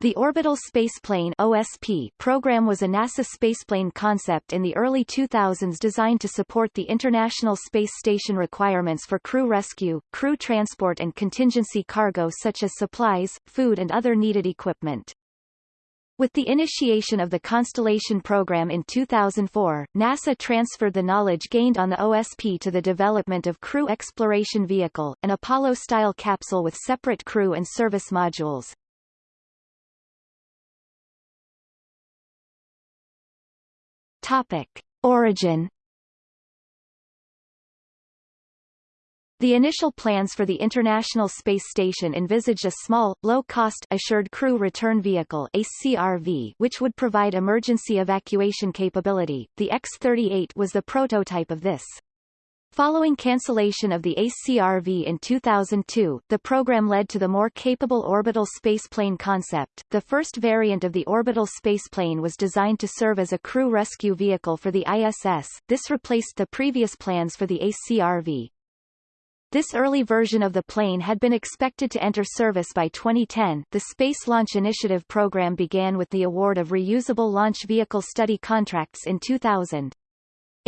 The Orbital Spaceplane OSP program was a NASA spaceplane concept in the early 2000s designed to support the International Space Station requirements for crew rescue, crew transport and contingency cargo such as supplies, food and other needed equipment. With the initiation of the Constellation program in 2004, NASA transferred the knowledge gained on the OSP to the development of Crew Exploration Vehicle, an Apollo-style capsule with separate crew and service modules. Topic. Origin The initial plans for the International Space Station envisaged a small, low-cost Assured Crew Return Vehicle ACRV, which would provide emergency evacuation capability. The X-38 was the prototype of this. Following cancellation of the ACRV in 2002, the program led to the more capable orbital spaceplane concept. The first variant of the orbital spaceplane was designed to serve as a crew rescue vehicle for the ISS. This replaced the previous plans for the ACRV. This early version of the plane had been expected to enter service by 2010. The Space Launch Initiative program began with the award of reusable launch vehicle study contracts in 2000.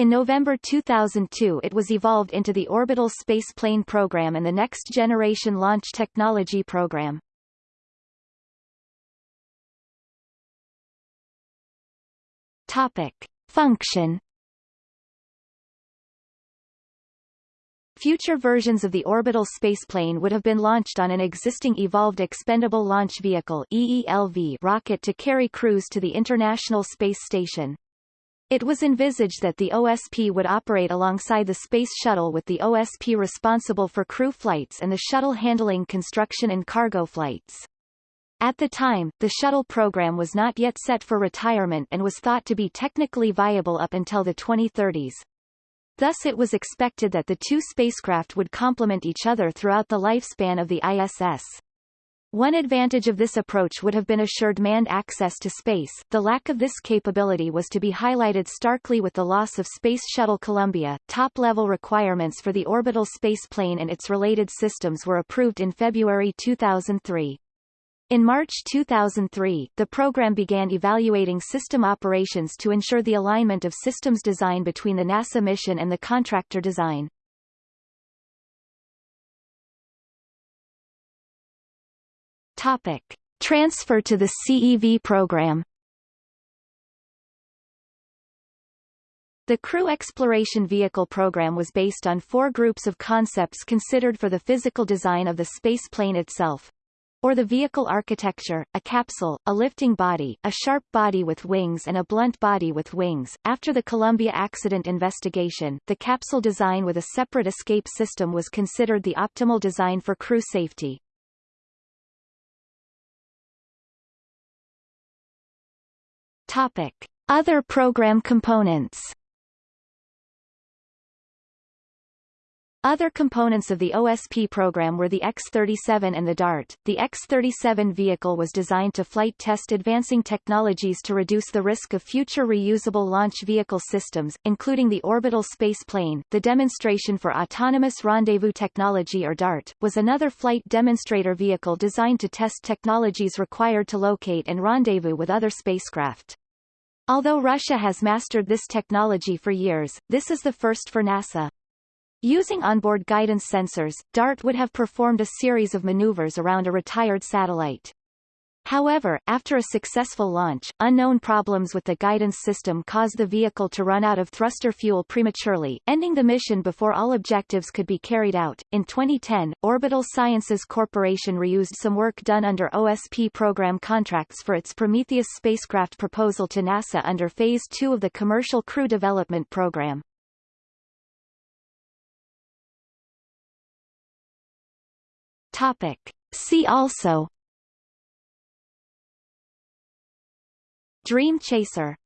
In November 2002 it was evolved into the Orbital Space Plane Program and the Next Generation Launch Technology Program. Topic. Function Future versions of the orbital spaceplane would have been launched on an existing Evolved Expendable Launch Vehicle EELV rocket to carry crews to the International Space Station. It was envisaged that the OSP would operate alongside the Space Shuttle with the OSP responsible for crew flights and the shuttle handling construction and cargo flights. At the time, the shuttle program was not yet set for retirement and was thought to be technically viable up until the 2030s. Thus it was expected that the two spacecraft would complement each other throughout the lifespan of the ISS. One advantage of this approach would have been assured manned access to space. The lack of this capability was to be highlighted starkly with the loss of Space Shuttle Columbia. Top-level requirements for the orbital space plane and its related systems were approved in February 2003. In March 2003, the program began evaluating system operations to ensure the alignment of systems design between the NASA mission and the contractor design. Topic. Transfer to the CEV program The Crew Exploration Vehicle program was based on four groups of concepts considered for the physical design of the space plane itself, or the vehicle architecture, a capsule, a lifting body, a sharp body with wings and a blunt body with wings. After the Columbia accident investigation, the capsule design with a separate escape system was considered the optimal design for crew safety. Topic. Other program components Other components of the OSP program were the X-37 and the DART. The X-37 vehicle was designed to flight test advancing technologies to reduce the risk of future reusable launch vehicle systems, including the orbital space plane. The Demonstration for Autonomous Rendezvous Technology or DART, was another flight demonstrator vehicle designed to test technologies required to locate and rendezvous with other spacecraft. Although Russia has mastered this technology for years, this is the first for NASA. Using onboard guidance sensors, DART would have performed a series of maneuvers around a retired satellite. However, after a successful launch, unknown problems with the guidance system caused the vehicle to run out of thruster fuel prematurely, ending the mission before all objectives could be carried out. In 2010, Orbital Sciences Corporation reused some work done under OSP program contracts for its Prometheus spacecraft proposal to NASA under Phase 2 of the Commercial Crew Development Program. Topic. See also Dream Chaser